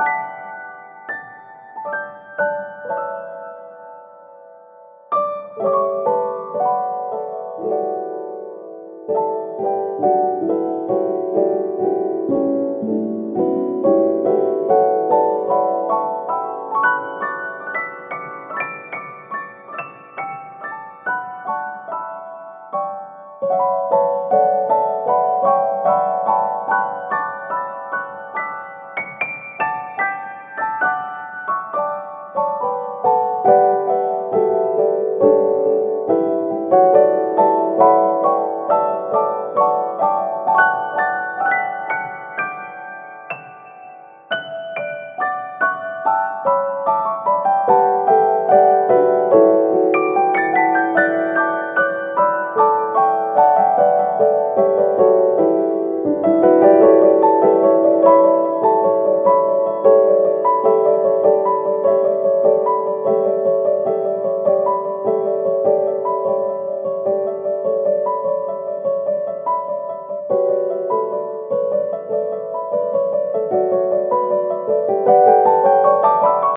you